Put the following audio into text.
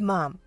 mom.